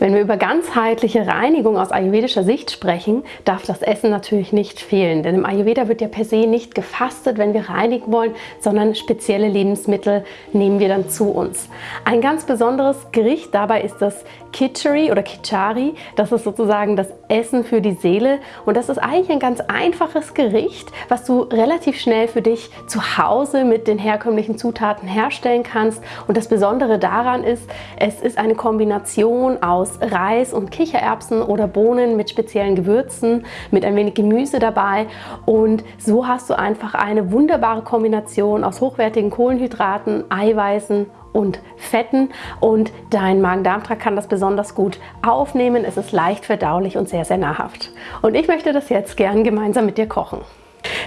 Wenn wir über ganzheitliche Reinigung aus ayurvedischer Sicht sprechen, darf das Essen natürlich nicht fehlen. Denn im Ayurveda wird ja per se nicht gefastet, wenn wir reinigen wollen, sondern spezielle Lebensmittel nehmen wir dann zu uns. Ein ganz besonderes Gericht dabei ist das Kitchery oder Kichari. Das ist sozusagen das Essen für die Seele und das ist eigentlich ein ganz einfaches Gericht, was du relativ schnell für dich zu Hause mit den herkömmlichen Zutaten herstellen kannst. Und das Besondere daran ist, es ist eine Kombination aus Reis und Kichererbsen oder Bohnen mit speziellen Gewürzen, mit ein wenig Gemüse dabei und so hast du einfach eine wunderbare Kombination aus hochwertigen Kohlenhydraten, Eiweißen und Fetten und dein Magen-Darm-Trakt kann das besonders gut aufnehmen. Es ist leicht verdaulich und sehr, sehr nahrhaft. Und ich möchte das jetzt gern gemeinsam mit dir kochen.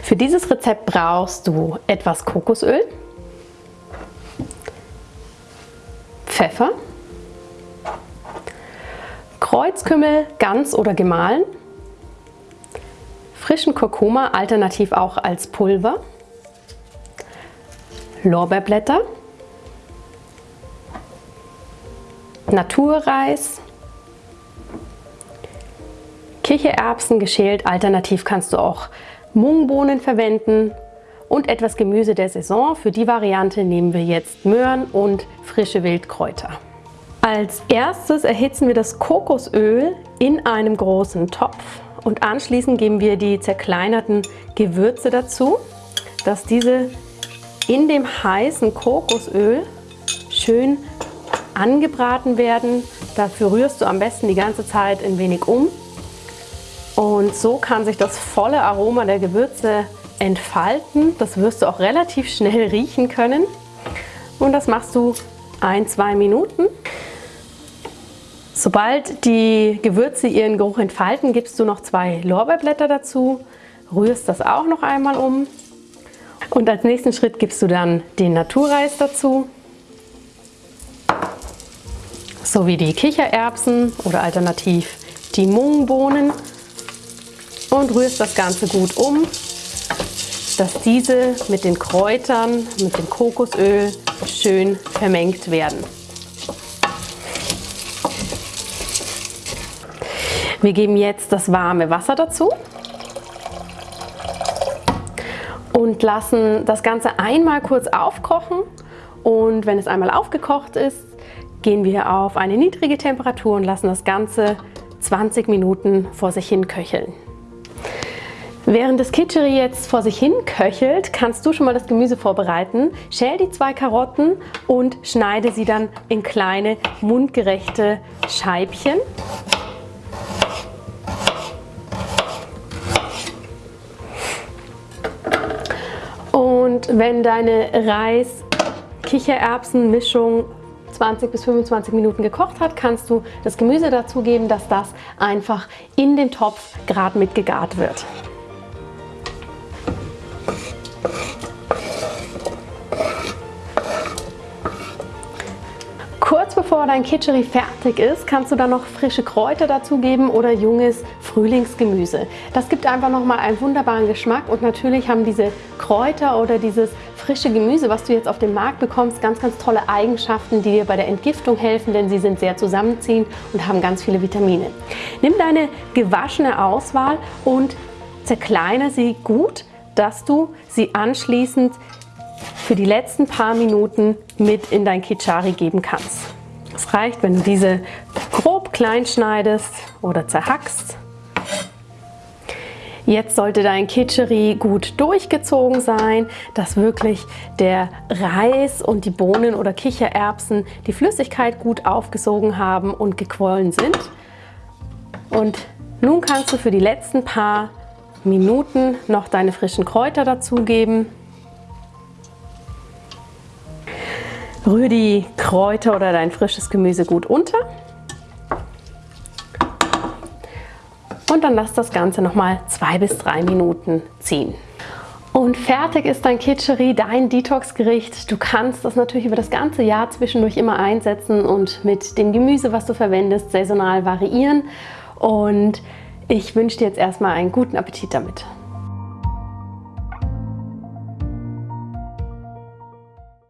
Für dieses Rezept brauchst du etwas Kokosöl, Pfeffer, Kreuzkümmel ganz oder gemahlen, frischen Kurkuma, alternativ auch als Pulver, Lorbeerblätter, Naturreis, Kichererbsen geschält, alternativ kannst du auch Mungbohnen verwenden. Und etwas Gemüse der Saison. Für die Variante nehmen wir jetzt Möhren und frische Wildkräuter. Als erstes erhitzen wir das Kokosöl in einem großen Topf und anschließend geben wir die zerkleinerten Gewürze dazu, dass diese in dem heißen Kokosöl schön angebraten werden. Dafür rührst du am besten die ganze Zeit ein wenig um. Und so kann sich das volle Aroma der Gewürze entfalten. Das wirst du auch relativ schnell riechen können. Und das machst du ein, zwei Minuten. Sobald die Gewürze ihren Geruch entfalten, gibst du noch zwei Lorbeerblätter dazu, rührst das auch noch einmal um. Und als nächsten Schritt gibst du dann den Naturreis dazu sowie die Kichererbsen oder alternativ die Mungbohnen und rührst das Ganze gut um, dass diese mit den Kräutern, mit dem Kokosöl schön vermengt werden. Wir geben jetzt das warme Wasser dazu und lassen das Ganze einmal kurz aufkochen und wenn es einmal aufgekocht ist, gehen wir auf eine niedrige Temperatur und lassen das Ganze 20 Minuten vor sich hin köcheln. Während das Kitscheri jetzt vor sich hin köchelt, kannst du schon mal das Gemüse vorbereiten. Schäl die zwei Karotten und schneide sie dann in kleine mundgerechte Scheibchen. Wenn deine Reis-Kichererbsen-Mischung 20 bis 25 Minuten gekocht hat, kannst du das Gemüse dazugeben, dass das einfach in den Topf gerade mit gegart wird. Bevor dein Kitscheri fertig ist, kannst du dann noch frische Kräuter dazugeben oder junges Frühlingsgemüse. Das gibt einfach nochmal einen wunderbaren Geschmack und natürlich haben diese Kräuter oder dieses frische Gemüse, was du jetzt auf dem Markt bekommst, ganz, ganz tolle Eigenschaften, die dir bei der Entgiftung helfen, denn sie sind sehr zusammenziehend und haben ganz viele Vitamine. Nimm deine gewaschene Auswahl und zerkleine sie gut, dass du sie anschließend für die letzten paar Minuten mit in dein Kichari geben kannst. Reicht, wenn du diese grob klein schneidest oder zerhackst Jetzt sollte dein Kitscheri gut durchgezogen sein, dass wirklich der Reis und die Bohnen oder Kichererbsen die Flüssigkeit gut aufgesogen haben und gequollen sind. Und nun kannst du für die letzten paar Minuten noch deine frischen Kräuter dazugeben. Rühr die Kräuter oder dein frisches Gemüse gut unter. und dann lass das Ganze nochmal zwei bis drei Minuten ziehen. Und fertig ist dein Kitscheri, dein Detox-Gericht. Du kannst das natürlich über das ganze Jahr zwischendurch immer einsetzen und mit dem Gemüse, was du verwendest, saisonal variieren. Und ich wünsche dir jetzt erstmal einen guten Appetit damit.